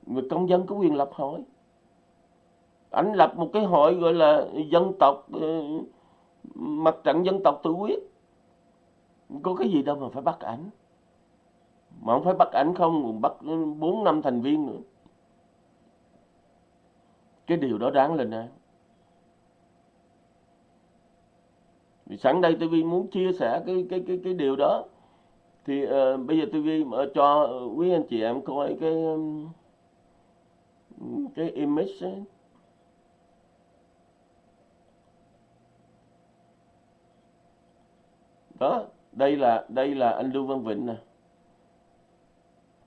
người công dân có quyền lập hội. Ảnh lập một cái hội gọi là dân tộc ờ, mặt trận dân tộc tự quyết. Có cái gì đâu mà phải bắt ảnh. Mà không phải bắt ảnh không, bắt bốn năm thành viên nữa cái điều đó đáng lên án. Vì sẵn đây TV muốn chia sẻ cái cái cái cái điều đó thì uh, bây giờ TV mở ờ, cho quý anh chị em coi cái um, cái image ấy. đó đây là đây là anh Lưu Văn Vịnh nè.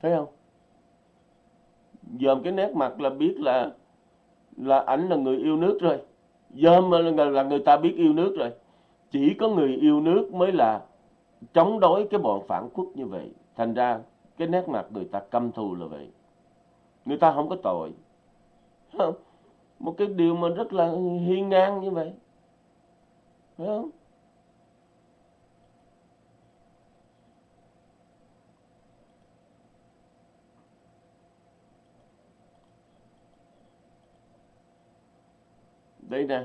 Thấy không? Dòm cái nét mặt là biết là là ảnh là người yêu nước rồi. Dơm là, là người ta biết yêu nước rồi. Chỉ có người yêu nước mới là chống đối cái bọn phản quốc như vậy. Thành ra cái nét mặt người ta căm thù là vậy. Người ta không có tội. Không? một cái điều mà rất là hiên ngang như vậy. Phải không? Đây nè.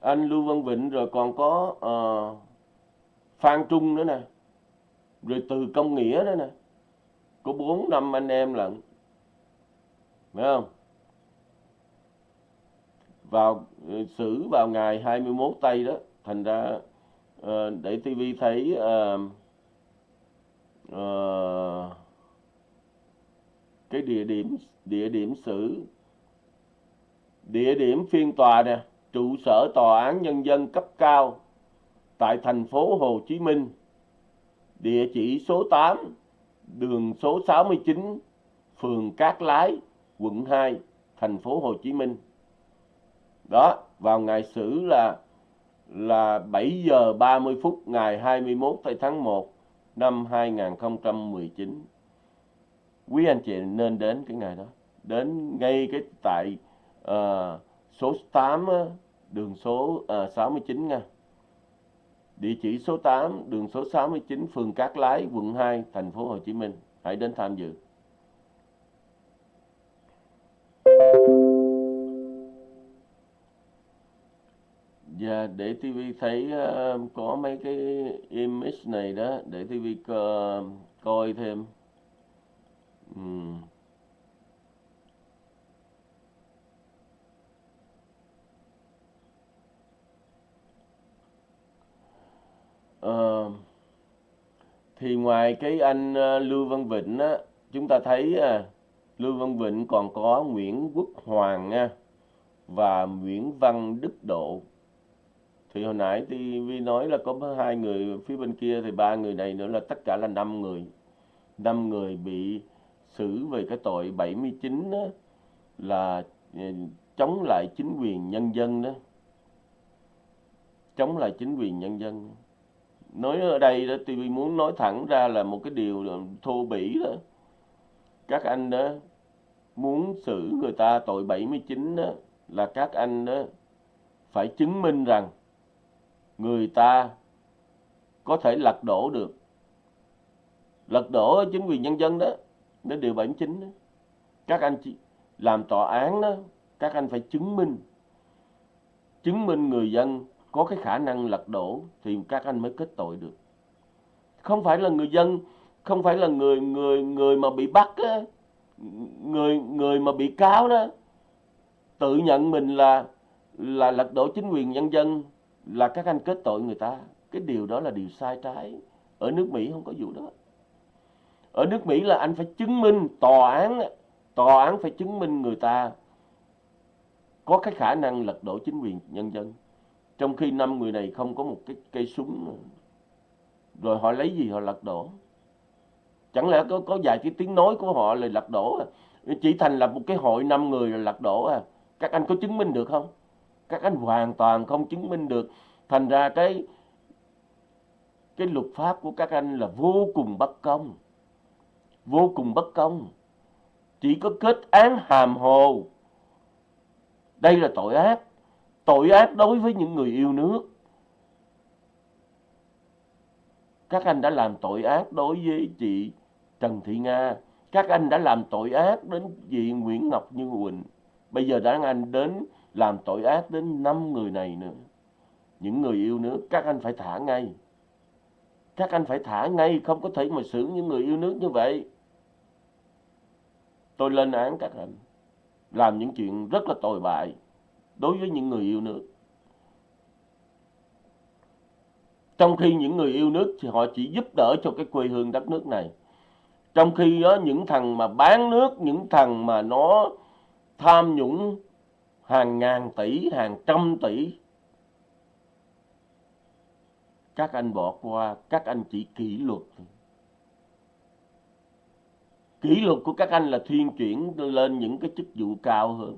Anh Lưu Văn Vịnh rồi còn có uh, Phan Trung nữa nè. Rồi từ công nghĩa đó nè. Có bốn năm anh em lận. Phải không? Vào ờ, xử vào ngày 21 tây đó. Thành ra uh, để TV thấy uh, uh, cái địa điểm địa điểm xử địa điểm phiên tòa nè, trụ sở tòa án nhân dân cấp cao tại thành phố Hồ Chí Minh. Địa chỉ số 8 đường số 69 phường Cát Lái, quận 2 thành phố Hồ Chí Minh. Đó, vào ngày xử là là 7 giờ 30 phút ngày 21 tháng 1 năm 2019 quý anh chị nên đến cái ngày đó, đến ngay cái tại à, số 8 ờ, đường số ờ, à, 69 nha địa chỉ số 8 đường số 69 phường Cát Lái quận 2 thành phố Hồ Chí Minh hãy đến tham dự Dạ, để TV thấy uh, có mấy cái image này đó, để TV co coi thêm. Uhm. Thì ngoài cái anh ờ, Lưu Văn Vịnh á, chúng ta thấy à, Lưu Văn Vịnh còn có Nguyễn Quốc Hoàng nha và Nguyễn Văn Đức Độ. Thì hồi nãy TV nói là có hai người phía bên kia thì ba người này nữa là tất cả là năm người. Năm người bị xử về cái tội 79 đó, là ờ, chống lại chính quyền nhân dân đó. Chống lại chính quyền nhân dân nói ở đây đó, tôi muốn nói thẳng ra là một cái điều thô bỉ đó các anh đó muốn xử người ta tội 79 đó, là các anh đó phải chứng minh rằng người ta có thể lật đổ được lật đổ chính quyền nhân dân đó, đến điều 79 đó. các anh chỉ làm tòa án đó, các anh phải chứng minh chứng minh người dân có cái khả năng lật đổ thì các anh mới kết tội được. Không phải là người dân không phải là người người người mà bị bắt á, người người mà bị cáo đó tự nhận mình là là lật đổ chính quyền nhân dân là các anh kết tội người ta. Cái điều đó là điều sai trái. Ở nước Mỹ không có vụ đó. Ở nước Mỹ là anh phải chứng minh tòa án tòa án phải chứng minh người ta có cái khả năng lật đổ chính quyền nhân dân trong khi năm người này không có một cái cây súng, rồi họ lấy gì họ lật đổ chẳng lẽ có có vài cái tiếng nói của họ là lật đổ à? chỉ thành lập một cái hội năm người là lật đổ à các anh có chứng minh được không các anh hoàn toàn không chứng minh được thành ra cái cái luật pháp của các anh là vô cùng bất công vô cùng bất công chỉ có kết án hàm hồ. Đây là tội ác. Tội ác đối với những người yêu nước. Các anh đã làm tội ác đối với chị Trần Thị Nga. Các anh đã làm tội ác đến chị Nguyễn Ngọc Như Quỳnh. Bây giờ đã anh đến làm tội ác đến năm người này nữa. Những người yêu nước, các anh phải thả ngay. Các anh phải thả ngay, không có thể mà xử những người yêu nước như vậy. Tôi lên án các anh. Làm những chuyện rất là tồi bại đối với những người yêu nước. Trong khi những người yêu nước thì họ chỉ giúp đỡ cho cái quê hương đất nước này. Trong khi đó, những thằng mà bán nước, những thằng mà nó tham nhũng hàng ngàn tỷ, hàng trăm tỷ, các anh bỏ qua, các anh chỉ kỷ luật. Kỷ luật của các anh là thuyên chuyển lên những cái chức vụ cao hơn.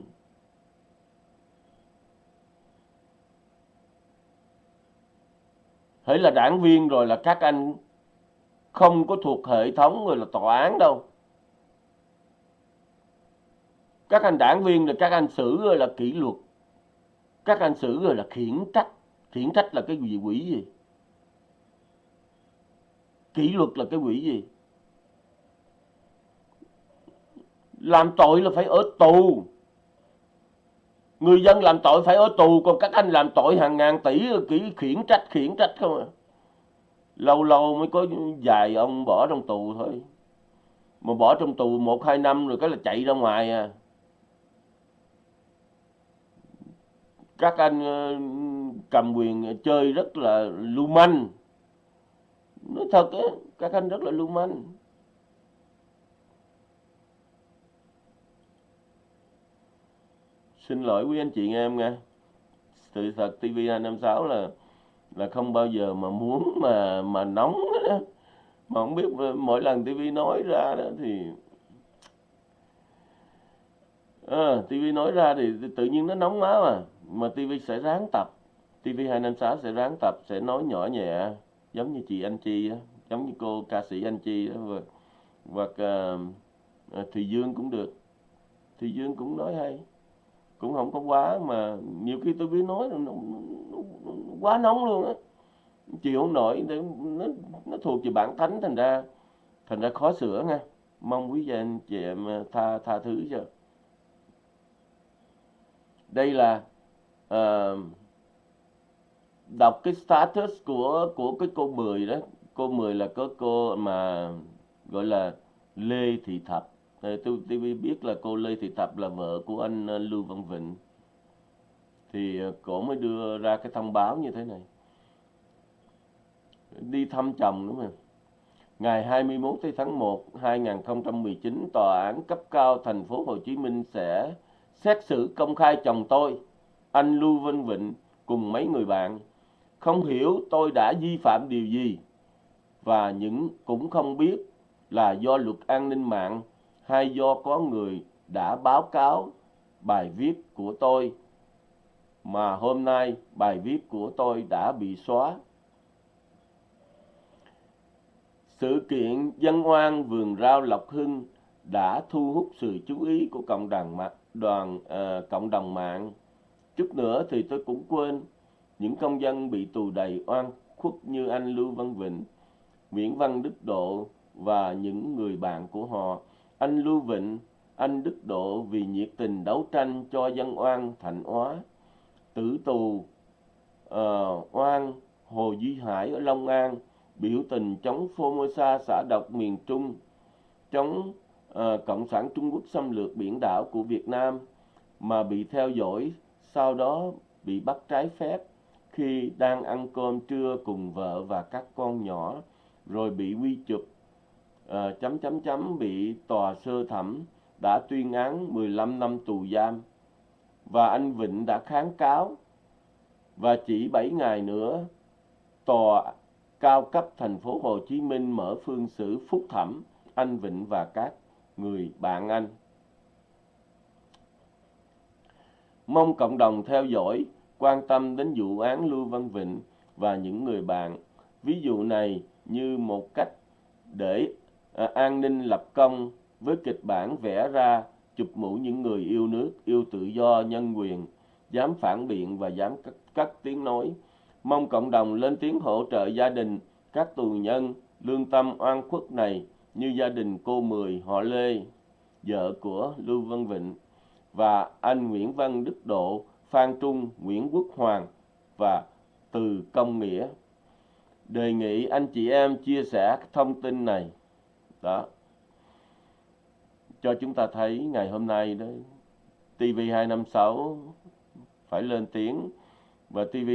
Hãy là đảng viên rồi là các anh không có thuộc hệ thống rồi là tòa án đâu. Các anh đảng viên là các anh xử rồi là kỷ luật. Các anh xử rồi là khiển trách. Khiển trách là cái gì, quỷ gì? Kỷ luật là cái quỷ gì? Làm tội là phải ở tù người dân làm tội phải ở tù, còn các anh làm tội hàng ngàn tỷ, kỹ, khiển trách khiển trách không à? Lâu lâu mới có vài ông bỏ trong tù thôi. Mà bỏ trong tù một, hai năm rồi cái là chạy ra ngoài à. Các anh ờ, cầm quyền chơi rất là lưu manh. Nói thật á, các anh rất là lưu manh. Xin lỗi quý anh chị em nha sự thật TV 256 là là không bao giờ mà muốn mà mà nóng đó. mà không biết mỗi lần TV nói ra đó thì ờ, à, TV nói ra thì tự nhiên nó nóng máu à mà TV sẽ ráng tập. TV 256 sẽ ráng tập sẽ nói nhỏ nhẹ giống như chị Anh Chi đó, giống như cô ca sĩ Anh Chi đó và, hoặc uh, Thùy Dương cũng được. Thùy Dương cũng nói hay cũng không có quá mà nhiều khi tôi biết nói nó, nó, nó, nó quá nóng luôn á. Chịu không nổi nó, nó thuộc về bản thánh thành ra thành ra khó sửa nha. Mong quý vị anh chị em à, tha tha thứ cho. Đây là uh, đọc cái status của của cái cô mười đó. Cô mười là có cô mà gọi là Lê Thị Thập tôi, tôi biết là cô Lê Thị Tập là vợ của anh ờ, Lưu Văn Vịnh. Thì ờ, cổ mới đưa ra cái thông báo như thế này. Đi thăm chồng đúng không? Ngày 21 tháng 1 2019, Tòa án cấp cao thành phố Hồ Chí Minh sẽ xét xử công khai chồng tôi, anh Lưu Văn Vịnh cùng mấy người bạn. Không hiểu tôi đã vi phạm điều gì và những cũng không biết là do luật an ninh mạng hay do có người đã báo cáo bài viết của tôi mà hôm nay bài viết của tôi đã bị xóa. Sự kiện dân oan vườn rau Lộc Hưng đã thu hút sự chú ý của cộng đồng mạng, đoàn uh, cộng đồng mạng. Chút nữa thì tôi cũng quên những công dân bị tù đầy oan khuất như anh Lưu Văn Vịnh, Nguyễn Văn Đức Độ và những người bạn của họ anh Lưu Vịnh, anh Đức Độ vì nhiệt tình đấu tranh cho dân oan Thạnh Hóa, tử tù uh, oan Hồ Duy Hải ở Long An, biểu tình chống Formosa xã độc miền Trung, chống uh, Cộng sản Trung Quốc xâm lược biển đảo của Việt Nam mà bị theo dõi, sau đó bị bắt trái phép khi đang ăn cơm trưa cùng vợ và các con nhỏ, rồi bị quy chụp uh, chấm chấm chấm bị tòa sơ thẩm đã tuyên án 15 năm tù giam và anh Vịnh đã kháng cáo và chỉ 7 ngày nữa tòa cao cấp thành phố Hồ Chí Minh mở phương xử phúc thẩm anh Vịnh và các người bạn anh. Mong cộng đồng theo dõi, quan tâm đến vụ án Lưu Văn Vịnh và những người bạn. Ví dụ này như một cách để Ờ, an ninh lập công với kịch bản vẽ ra chụp mũ những người yêu nước, yêu tự do, nhân quyền, dám phản biện và dám cắt, cắt tiếng nói. Mong cộng đồng lên tiếng hỗ trợ gia đình các tù nhân lương tâm oan khuất này như gia đình cô Mười, họ Lê, vợ của Lưu Văn Vịnh và anh Nguyễn Văn Đức Độ, Phan Trung, Nguyễn Quốc Hoàng và Từ Công Nghĩa. Đề nghị anh chị em chia sẻ thông tin này. Đó. Cho chúng ta thấy ngày hôm nay đó TV256 phải lên tiếng và TV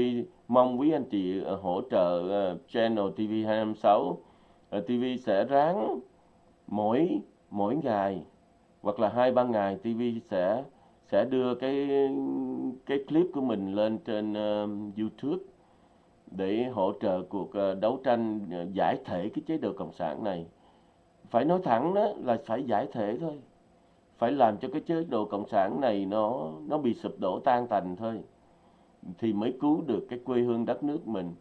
mong quý anh chị ờ, hỗ trợ ờ, channel TV256 uh, TV sẽ ráng mỗi mỗi ngày hoặc là hai ba ngày TV sẽ sẽ đưa cái cái clip của mình lên trên uh, YouTube để hỗ trợ cuộc uh, đấu tranh uh, giải thể cái chế độ cộng sản này phải nói thẳng đó là phải giải thể thôi. Phải làm cho cái chế độ cộng sản này nó nó bị sụp đổ tan tành thôi thì mới cứu được cái quê hương đất nước mình.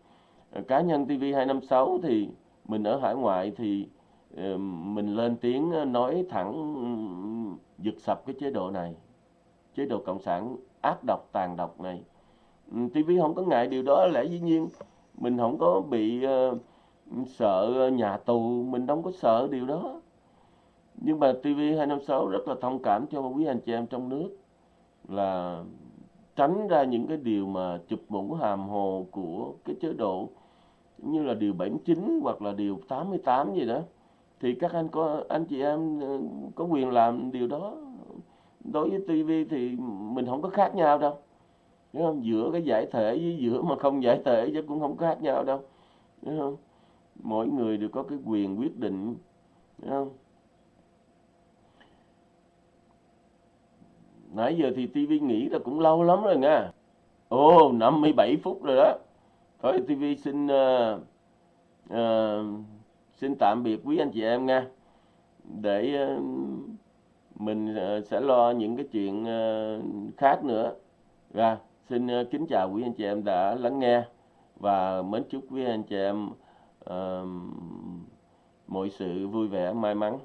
Ờ, cá nhân TV 256 thì mình ở hải ngoại thì ờ, mình lên tiếng ờ, nói thẳng giật sập cái chế độ này chế độ cộng sản ác độc tàn độc này. TV không có ngại điều đó lẽ dĩ nhiên mình không có bị uh, sợ nhà tù, mình đâu có sợ điều đó. Nhưng mà TV 256 rất là thông cảm cho quý anh chị em trong nước là tránh ra những cái điều mà chụp mũ hàm hồ của cái chế độ như là điều 79 hoặc là điều 88 gì đó. Thì các anh có, anh chị em ờ, có quyền làm điều đó. Đối với TV thì mình không có khác nhau đâu. Đúng không? giữa cái giải thể với giữa mà không giải thể chứ cũng không khác nhau đâu. Đúng không? Mỗi người đều có cái quyền quyết định Đúng không? nãy giờ thì TV nghỉ là cũng lâu lắm rồi nha. Ồ 57 phút rồi đó. Thôi TV xin uh, uh, xin tạm biệt quý anh chị em nha. Để uh, mình uh, sẽ lo những cái chuyện uh, khác nữa. Ra xin uh, kính chào quý anh chị em đã lắng nghe. Và mến chúc quý anh chị em uh, mọi sự vui vẻ may mắn.